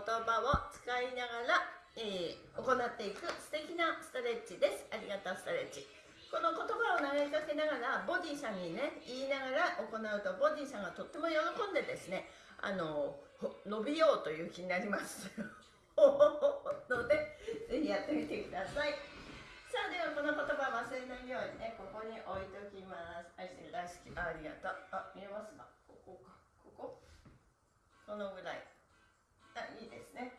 言葉を使いながら、えー、行っていく素敵なストレッチです。ありがとうストレッチ。この言葉を投げかけながらボディさんにね言いながら行うとボディさんがとっても喜んでですねあの伸びようという気になりますのでぜひやってみてくださいさあではこの言葉忘れないようにねここに置いておきます愛してる大好きありがとうあ見えますかここかこここのぐらいあいいですね。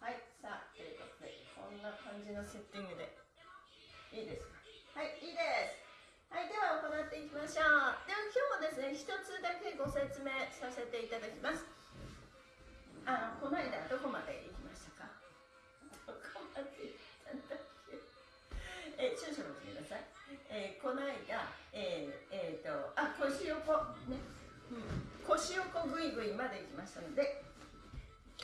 はいさあということでこんな感じのセッティングで。いいですか？はいいいです。はいでは行っていきましょう。では今日もですね一つだけご説明させていただきます。あこの間どこまで行きましたか？どこまで行ったんだっけ？え少々お待ちください、えー、この間えー、えー、とあ腰横ね、うん、腰横ぐいぐいまで行きましたので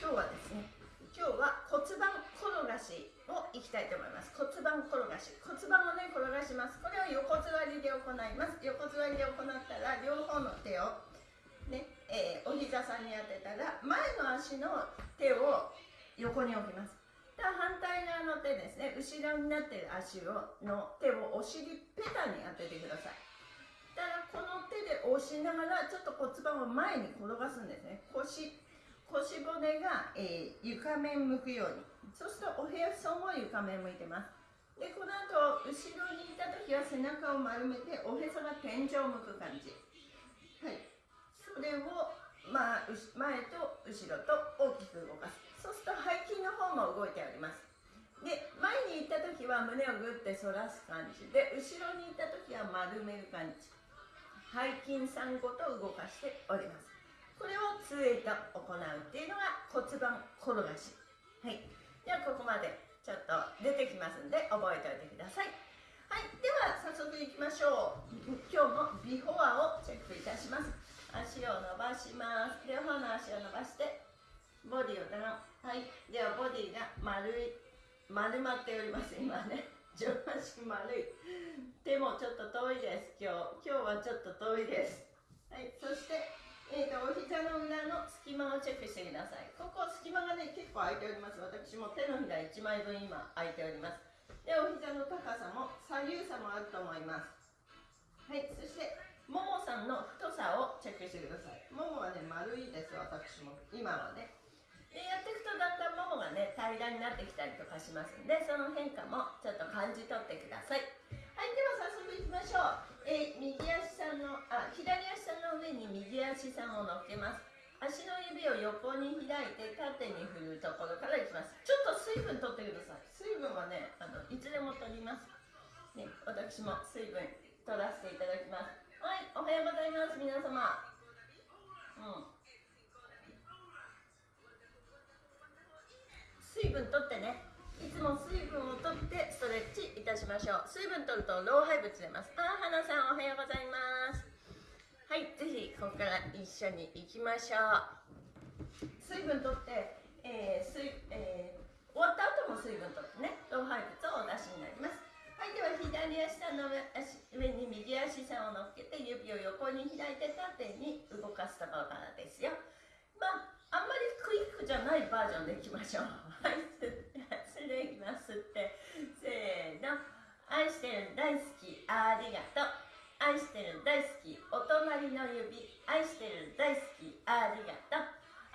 今日はですね今日は骨盤転がしをいきたいと思います。骨盤転がし。骨盤をね転がします。これを横座りで行います。横座りで行ったら両方の手をね、えー、お膝さんに当てたら前の足の手を横に置きます。だ反対側の手ですね後ろになってる足をの手をお尻ペタに当ててください。だからこの手で押しながらちょっと骨盤を前に転がすんですね。腰腰骨が、えー、床面向くように。そうするとお部屋布団も床面向いてます。でこの後後ろにいた時は背中を丸めておへそが天井を向く感じ。はい。それを、まあ、前と後ろと大きく動かす。そうすると背筋の方も動いております。で前に行った時は胸をグッて反らす感じ。で後ろに行った時は丸める感じ。背筋さんごと動かしております。これを杖と行うっていうのが骨盤転がし。はい。ではここまでちょっと出てきますんで覚えておいてください。はい。では早速いきましょう。今日もビフォアをチェックいたします。足を伸ばします。両方の足を伸ばしてボディをダウン。はい。ではボディが丸い。丸まっております。今ね。上半身丸い。手もちょっと遠いです。今日。今日はちょっと遠いです。はい。そしてえーと、お膝の裏の隙間をチェックしてください。ここ隙間がね、結構空いております。私も手のひら1枚分今空いております。で、お膝の高さも左右差もあると思います。はい、そして、ももさんの太さをチェックしてください。ももはね、丸いです、私も。今はね。で、やっていくとだんだんももがね、平らになってきたりとかしますんで、その変化もちょっと感じ取ってください。はい、では早速いきましょう。え、右足さんの、あ、左足さんの上に右足さんを乗っけます。足の指を横に開いて縦に振るところからいきます。ちょっと水分取ってください。水分はね、あのいつでも取ります。ね、私も水分取らせていただきます。はい、おはようございます、皆様。うん。水分取ってね。いつも水分をとってストレッチいたしましょう。水分取ると老廃物出ます。あ花さんおはようございます。はいぜひここから一緒に行きましょう。水分取って、えー水えー、終わった後も水分取ってね老廃物をお出しになります。はいでは左足さんの上足上に右足さんを乗っけて指を横に開いて縦に動かすところからですよ。まああんまりクイックじゃないバージョンでいきましょう。はい。でいきますって。せーの。愛してる大好きありがとう。愛してる大好きお隣の指。愛してる大好きありがとう。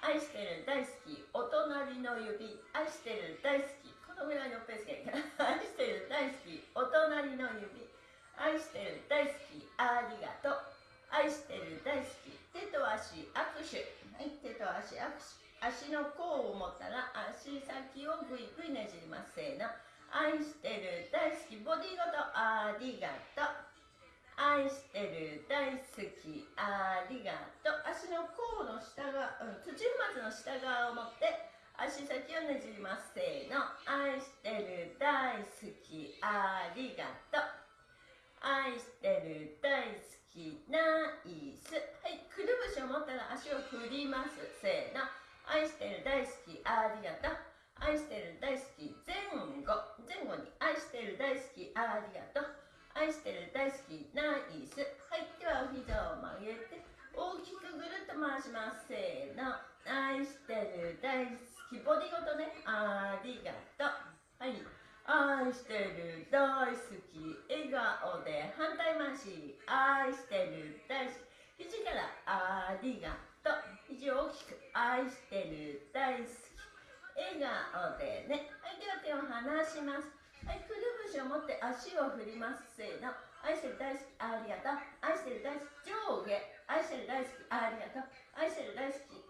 愛してる大好きお隣の指。愛してる大好き。このぐらいのペースがいいかな。愛してる大好きお隣の指。愛してる大好きありがとう。愛してる大好き。手と足握手。はい手と足握手。足の甲を持ったら足先をぐいぐいねじります。せーの。愛してる大好きボディごとありがとう。愛してる大好きありがとう。足の甲の下側、うん、土踏まずの下側を持って足先をねじります。せーの。愛してる大好きありがとう愛してる大好きナイスはいくるぶしを持ったら足を振りますせーの愛してる大好きありがとう愛してる大好き前後前後に愛してる大好きありがとう愛してる大好きナイスはいではお膝を曲げて大きくぐるっと回しますせーの愛してる大好きボディごとねありがとうはい愛してる大好き笑顔で反対回し愛してる大好き肘からありがとう肘を大きく愛してる大好き笑顔でねはいでは手を離しますはいくるぶしを持って足を振ります。せーの。愛してる大好きありがとう。愛してる大好き上下。愛してる大好きありがとう。愛してる大好き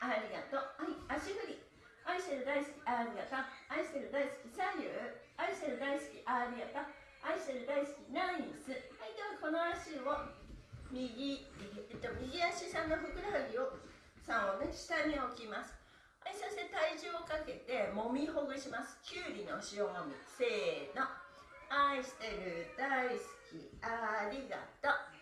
ありがとう。はい足振り。愛してる大好きありがとう。愛してる大好き左右。愛してる大好きありがとう。愛してる大好きナイス。はいではこの足を右、えっと、右足さんのふくらはぎをさんをね下に置きます。はいそして体重をかけてもみほぐします。きゅうりの塩もみ。せーの。愛してる大好き。ありがとう。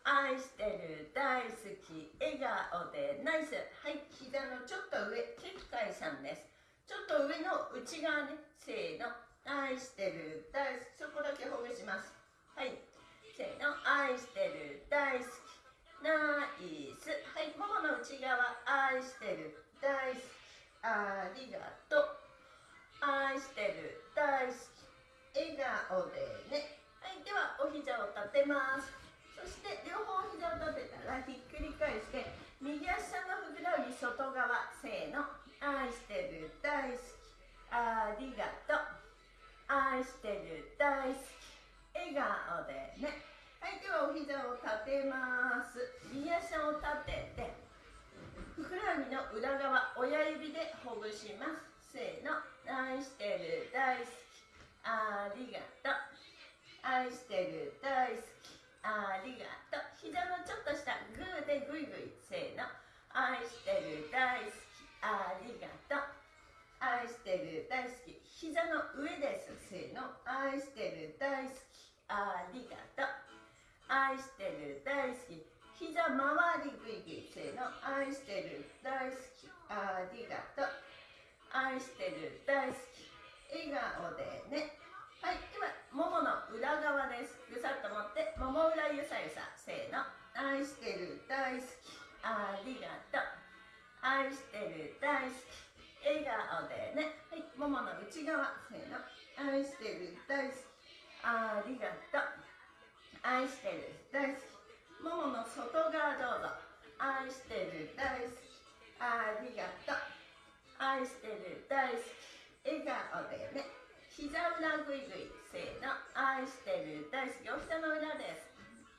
愛してる大好き。笑顔でナイス。はい膝のちょっと上。結界さんです。ちょっと上の内側ね。せーの。愛してる大好き。そこだけほぐします。はい。せーの。愛してる大好き。ナイス。はいももの内側。愛してる大好き。ありがとう愛してる大好き。笑顔でね。はいではお膝を立てます。そして両方膝を立てたらひっくり返して右足さんのふくらはぎ外側せーの。愛してる大好き。ありがとう愛してる大好き。笑顔でね。はいではお膝を立てます。右足を立ててふくらはぎの裏側親指でほぐします。せーの。愛してる大好き。ありがとう。愛してる大好き。ありがとう。膝のちょっと下グーでグイグイ。せーの。愛してる大好き。ありがとう。愛してる大好き。膝の上です。せーの。愛してる大好き。ありがとう。愛してる大好き。膝周りグイグイせーの愛してる大好きありがとう愛してる大好き笑顔でねはい、では、ももの裏側です。ぐさっと持って、もも裏ゆさゆさ。せーの。愛してる、大好き。ありがとう。愛してる、大好き。笑顔でね。はい、ももの内側。せーの。愛してる、大好き。ありがとう。愛してる、大好き。ももの外側どうぞ。愛してる、大好き。ありがとう。愛してる、大好き。笑顔でね。膝裏ぐいぐいせーの。愛してる大好き。お膝の裏です。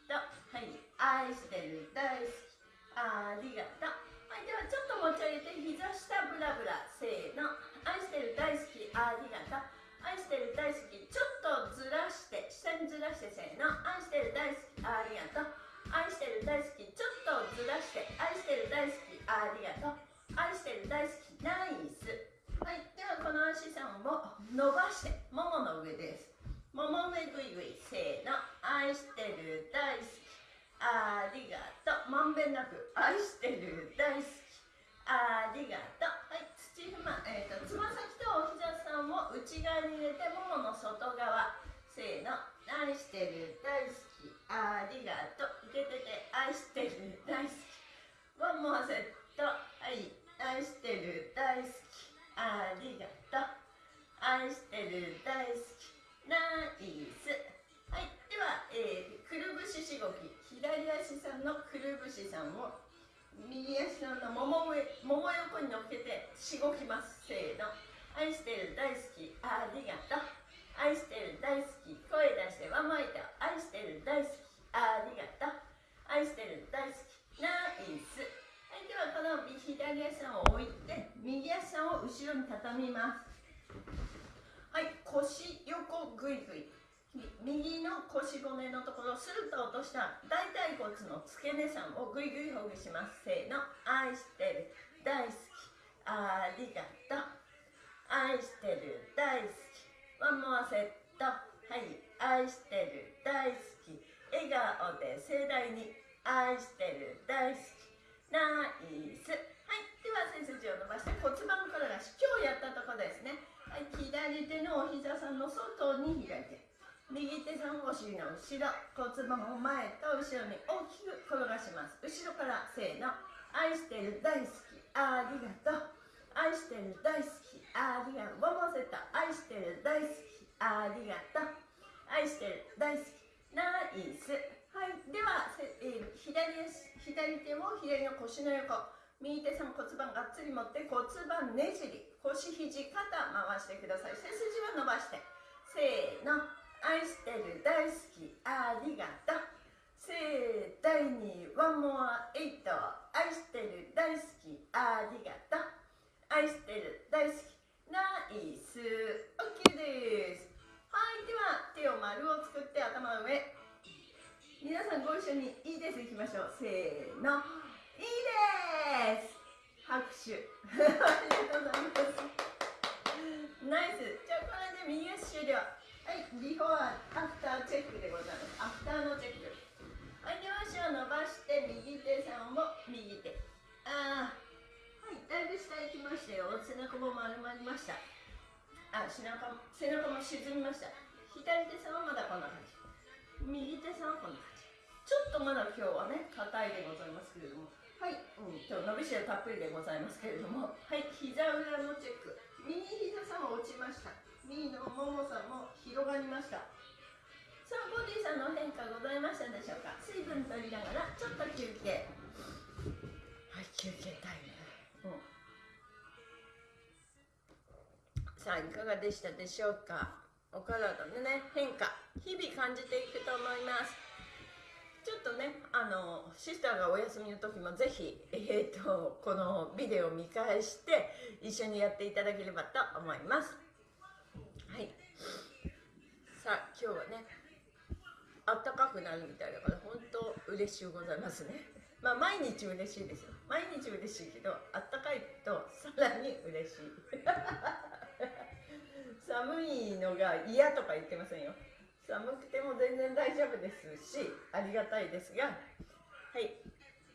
と。はい。愛してる大好き。ありがとう。はい。ではちょっと持ち上げて。膝下ブラブラせーの。愛してる大好き。ありがとう。愛してる大好き。ちょっとずらして下にずらしてせーの。愛してる大好き。ありがとう。愛してる大好きちょっとずらして愛してる大好きありがとう。愛してる大好きナイス。はい、ではこの足さんを伸ばしてももの上です。もも上ぐいぐいしごきますせーの。愛してる大好き。ありがとう。愛してる大好き。声出してわまいた。愛してる大好き。ありがとう。愛してる大好き。ナイス。はいではこの左足を置いて右足を後ろに畳みます。はい。腰横ぐいぐい右の腰骨のところスルッと落とした大腿骨の付け根さんをぐいぐいほぐします。せーの。愛してる大好き。ありがとう。愛してる大好き。ワンモアセット。はい愛してる大好き。笑顔で盛大に愛してる大好き。ナイス。はいでは背筋を伸ばして骨盤転がし今日やったとこですね。はい左手のお膝さんの外に開いて右手さんお尻の後ろ骨盤を前と後ろに大きく転がします。後ろからせーの。愛してる大好き。ありがとう。愛してる大好き。ありがとう。ワンモセット愛してる大好き。ありがとう。愛してる大好き。ナイス。はい。では、えー、左左手も左の腰の横右手さん骨盤がっつり持って骨盤ねじり腰肘肩回してください。背筋は伸ばして。せーの。愛してる大好き。ありがとう。せー第2ワンモアエイト。愛してる大好き。ありがとう。愛してる大好き。ナイス。OK です。はいでは手を丸を作って頭の上。皆さんご一緒にいいです。いきましょう。せーの。いいです。拍手。ありがとうございます。ナイス。じゃあこれで右足終了。はいビフォーアフターチェックでございます。アフターのチェック。両足を伸ばして右手さんも右手。ああはいだいぶ下行きましたよ。背中も丸まりました。あ背中背中も沈みました。左手さんはまだこんな感じ。右手さんはこんな感じ。ちょっとまだ今日はね硬いでございますけれども。はい、うん、今日伸びしろたっぷりでございますけれども。はい膝裏のチェック。右膝さんも落ちました。右のももさんも広がりました。さあボディさんの変化ございましたでしょうか？水分取りながらちょっと休憩。はい休憩タイム、うん、さあいかがでしたでしょうか？お体のね変化日々感じていくと思います。ちょっとねあのシスターがお休みの時もぜひ、えーと、このビデオを見返して一緒にやっていただければと思います。はい。さあ今日はねあったかくなるみたいだから本当嬉しゅうございますね。まあ毎日嬉しいですよ。毎日嬉しいけどあったかいとさらに嬉しい。寒いのが嫌とか言ってませんよ。寒くても全然大丈夫ですしありがたいですが。はい。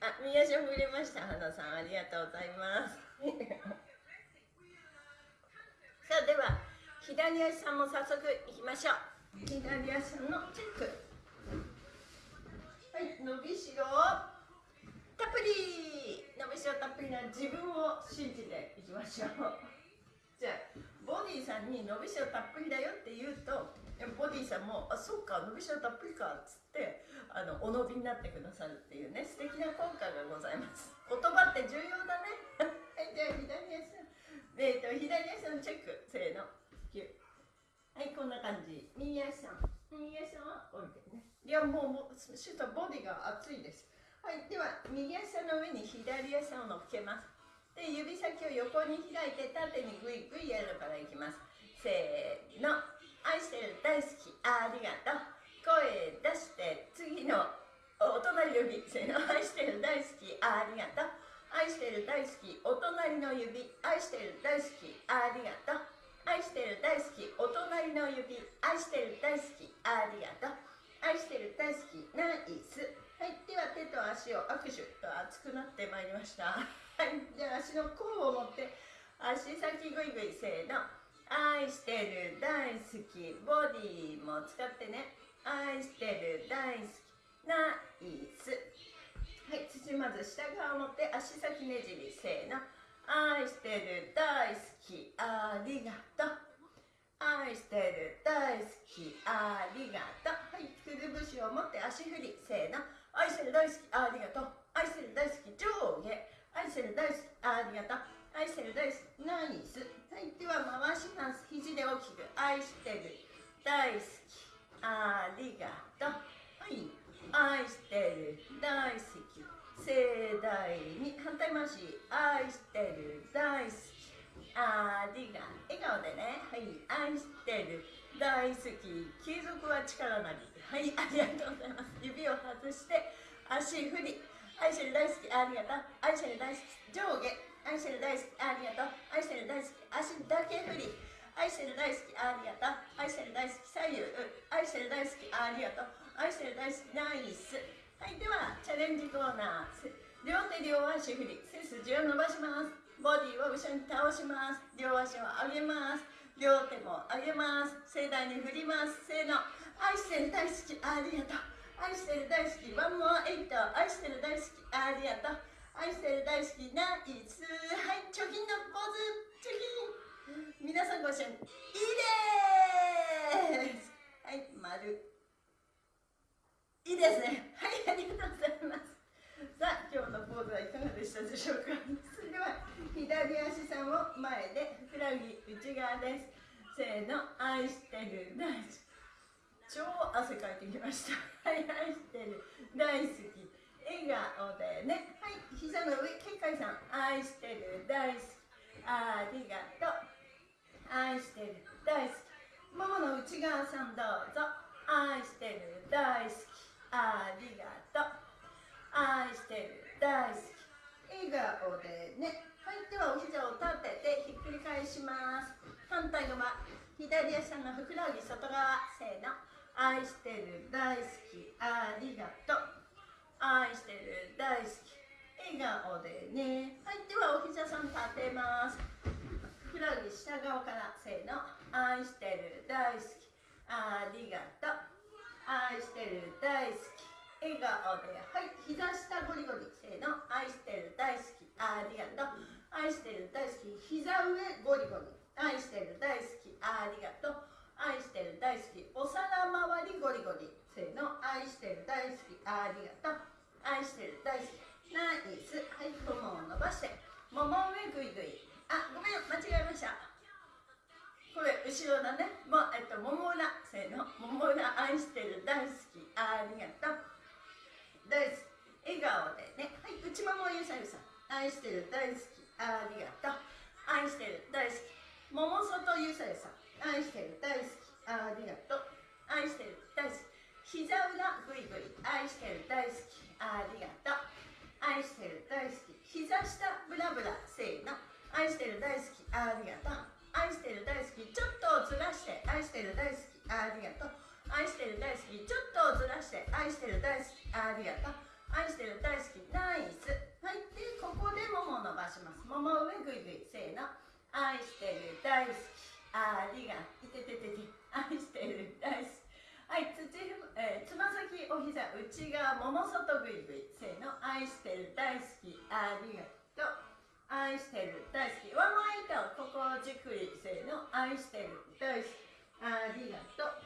あ宮下触れました。花さんありがとうございます。さあでは左足さんも早速いきましょう。左足さんのチェック。はい伸びしろ。たっぷり伸びしろたっぷりな自分を信じていきましょう。じゃあボディさんに伸びしろたっぷりだよって言うとボディさんも「あそっか伸びしろたっぷりか」っつってあのお伸びになってくださるっていうね素敵な効果がございます。言葉って重要だね。はいじゃあ左足え、ー、と左足さんチェックせーの9はいこんな感じ。右足さん。右足さんは降りて。いやもうもうシュートボディが熱いです。はいでは右足の上に左足を乗っけます。で指先を横に開いて縦にグイグイやるからいきます。せーの。愛してる大好き。ありがとう。声出して次のお隣指。せーの。愛してる大好き。ありがとう。愛してる大好き。お隣の指。愛してる大好き。ありがとう。愛してる大好き。お隣の指。愛してる大好き。ありがとう。愛してる大好きナイス。はいでは手と足を握手と熱くなってまいりました。はいじゃあ足の甲を持って足先グイグイせーの。愛してる大好きボディも使ってね。愛してる大好きナイス。はい土まず下側を持って足先ねじりせーの。愛してる大好きありがとう。愛してる大好きありがとう。はいくるぶしを持って足振り。せーの。愛してる大好きありがとう。愛してる大好き上下。愛してる大好きありがとう。愛してる大好きナイスはいでは回します。肘で大きく。愛してる大好きありがとう。はい愛してる大好き。盛大に反対回し。愛してる大好きありが笑顔でね。はい愛してる大好き継続は力なりはいありがとうございます指を外して足振り愛してる大好きありがとう愛してる大好き上下愛してる大好きありがとう愛してる大好き足だけ振り愛してる大好きありがとう愛してる大好き左右愛してる大好きありがとう愛してる大好きナイスはいではチャレンジコーナー。両手両足振り。背筋を伸ばします。ボディを後ろに倒します。両足を上げます。両手も上げます。盛大に振ります。せーの愛してる大好きありがとう愛してる大好きワンモアエイト愛してる大好きありがとう愛してる大好きナイスはい貯金のポーズ。貯金皆さんご一緒にいいです。はい丸いいですね。はいありがとうございます。さあ今日のポーズはいかがでしたでしょうか？それでは左足さんを前でふくらはぎ内側です。せーの愛してる。大好き。超汗かいてきました。はい愛してる。大好き。笑顔でね。はい膝の上結界さん。愛してる。大好き。ありがとう。愛してる。大好き。ももの内側さんどうぞ。愛してる。大好き。ありがとう。愛してる。大好き。笑顔でね。はいではお膝を立ててひっくり返します。反対側左足のふくらはぎ外側せーの。愛してる大好き。ありがとう。愛してる大好き。笑顔でね。はいではお膝さん立てます。ふくらはぎ下側からせーの。愛してる大好き。ありがとう。愛してる大好き。笑顔で。はい。膝下ゴリゴリせーの。愛してる大好き。ありがとう。愛してる大好き。膝上ゴリゴリ。愛してる大好き。ありがとう。愛してる大好き。お皿周りゴリゴリ。せーの。愛してる大好き。ありがとう。愛してる大好き。ナイス。はいももを伸ばして。もも上ぐいぐい。あごめん間違えました。これ後ろだね。もえっともも裏。せーの。もも裏愛してる大好き。ありがとう。大好き。笑顔でね。はい内ももゆさゆさ愛してる大好き。ありがとう。愛してる大好き。桃外ゆさゆさん。愛してる大好き。ありがとう。愛してる大好き。膝裏ぐいぐい愛してる大好き。ありがとう。愛してる大好き。膝下ブラブラせーの。愛してる大好き。ありがとう。愛してる大好き。ちょっとずらして。愛してる大好き。ありがとう。愛してる大好き。ちょっとずらして。愛してる大好き。ありがとう。愛してる大好き。ナイスはいでここでもも伸ばしますもも上ぐいぐいせーの愛してる大好きありがいてててて愛してる大好きはい土、えー、つま先お膝内側もも外ぐいぐいせーの愛してる大好きありがとう愛してる大好きワンマイトここをじっくりせーの愛してる大好きありがとう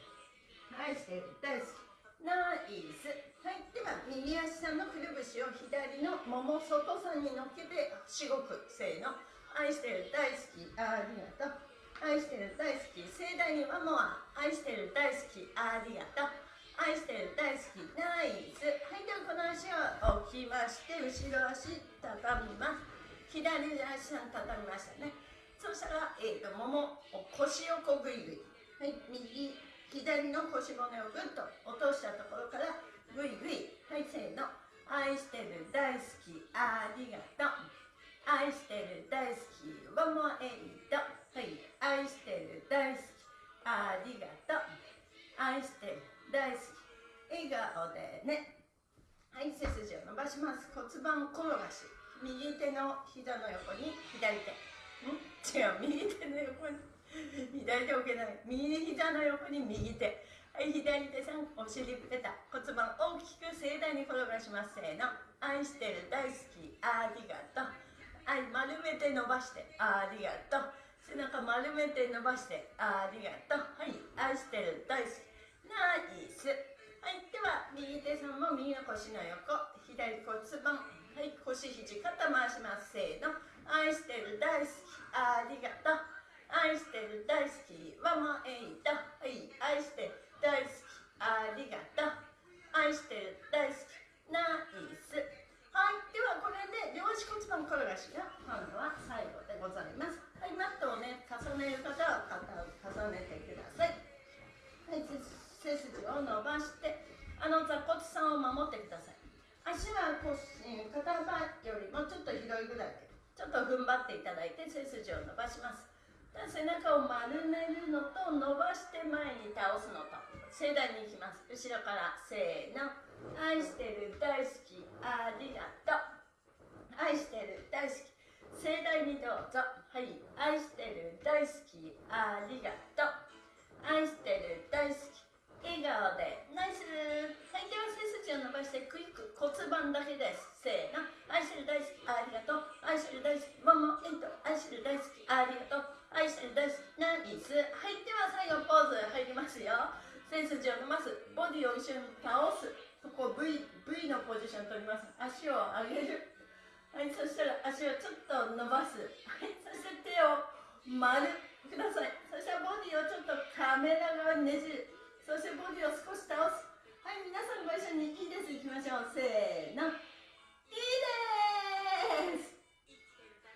愛してる大好きナイスはいでは右足さんのくるぶしを左のもも外さんに乗っけてしごくせーの愛してる大好きありがとう愛してる大好き盛大にワモア愛してる大好きありがとう愛してる大好きナイス。はいではこの足を置きまして後ろ足畳みます。左足さん畳みましたね。そしたら、えーと、もも腰をこぐいぐいはい右左の腰骨をぐっと落としたところからぐいぐいはいせーの。愛してる大好きありがと。う愛してる大好きワンモアエイトはい。愛してる大好きありがとう。愛してる大好き笑顔でね。はい背筋を伸ばします。骨盤転がし右手の膝の横に左手。ん？違う右手の横に左手置けない。右膝の横に右手。はい左手さんお尻ペタ骨盤大きく盛大に転がします。せーの。愛してる大好きありがとうはい丸めて伸ばして。ありがとう。背中丸めて伸ばして。ありがとう。はい愛してる大好き。ナイス。はいでは右手さんも右の腰の横。左骨盤。はい腰肘肩回します。せーの。愛してる大好き。ありがとう。愛してる大好き。ワンモエイト。はい愛してる大好き。ありがとう。愛してる大好き。ナイス。はいではこれで両足骨盤転がしが今度は最後でございます。はいマットをね重ねる方は肩を重ねてください。はい背筋を伸ばしてあの座骨さんを守ってください。足は腰肩幅よりもちょっと広いぐらいでちょっと踏ん張っていただいて背筋を伸ばします。背中を丸めるのと伸ばして前に倒すのと盛大にいきます。後ろからせーの。愛してる大好きありがとう。愛してる大好き。盛大にどうぞ。はい。愛してる大好きありがとう。愛してる大好き。笑顔で。ナイス。はいでは背筋を伸ばしてクイック骨盤だけです。せーの。愛してる大好きありがとう。愛してる大好きももエント愛してる大好きありがとう。愛してる大好きナイス。はい。では最後ポーズ入りますよ。背筋を伸ばす。ボディを一緒に倒す。ここ V, v のポジション取ります。足を上げる。はいそしたら足をちょっと伸ばす。はいそして手を丸。ください。そしたらボディをちょっとカメラ側にねじる。そしてボディを少し倒す。はい皆さんご一緒にいいです。いきましょう。せーの。いいです。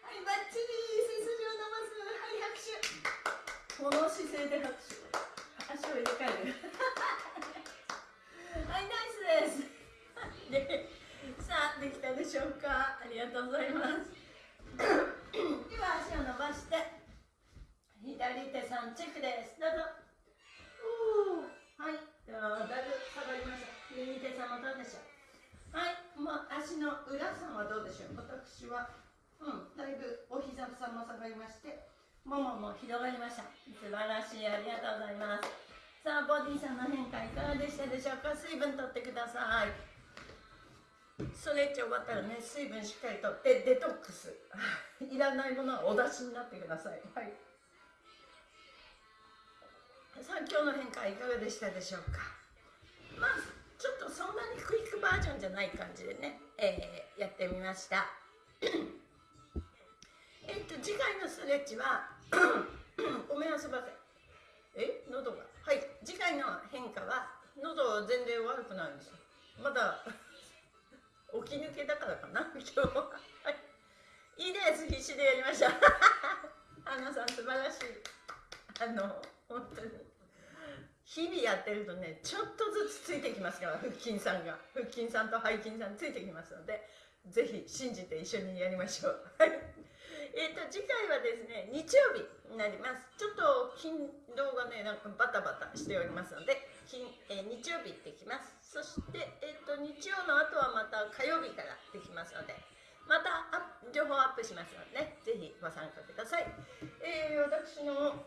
はいバッチリ背筋を伸ばす。はい拍手。この姿勢で拍手。足を入れ替える。はいナイスです。でさあできたでしょうか？ありがとうございます。では足を伸ばして左手さんチェックです。どうぞ。はい。ではだいぶ下がりました。右手さんもどうでしょう？はい。もう足の裏さんはどうでしょう？私は。うん。だいぶお膝さんも下がりましてももも広がりました。素晴らしい。ありがとうございます。さあボディさんの変化いかがでしたでしょうか？水分とってください。ストレッチ終わったらね水分しっかりとってデトックス。いらないものはお出しになってください。はい。さあ今日の変化いかがでしたでしょうか？まあちょっとそんなにクイックバージョンじゃない感じでね、えー、やってみました。えっと次回のストレッチはごめんなさいえ？喉が。次回の変化は喉全然悪くないんですよ。まだ起き抜けだからかな今日は、はいいいです必死でやりました。花さん素晴らしい。あの本当に。日々やってるとねちょっとずつついてきますから腹筋さんが。腹筋さんと背筋さんついてきますのでぜひ信じて一緒にやりましょう。はい。えーと、次回はですね日曜日になります。ちょっと勤労がねなんかバタバタしておりますので金、えー、日曜日行ってきます。そして、えーと、日曜の後はまた火曜日からできますのでまた情報アップしますので、ね、ぜひご参加ください、えー、私の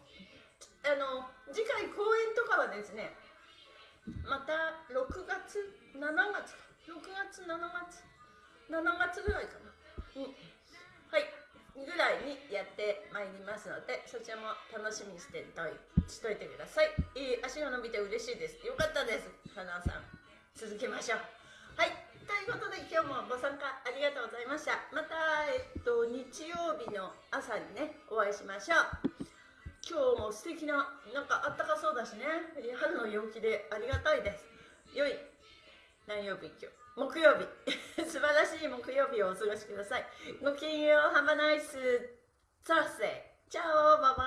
あの次回公演とかはですねまた6月7月6月7月7月ぐらいかな、うん、はい。ぐらいにやってまいりますのでそちらも楽しみにしてといしといてください、えー、足が伸びて嬉しいです。よかったです。花さん。続けましょう。はい。ということで今日もご参加ありがとうございました。また、えっと、日曜日の朝にねお会いしましょう。今日も素敵ななんかあったかそうだしね。春の陽気でありがたいです。良い何曜日今日。木曜日。素晴らしい木曜日をお過ごしください。ごきげんよう。Have a nice Thursday チャオ。バイバイ。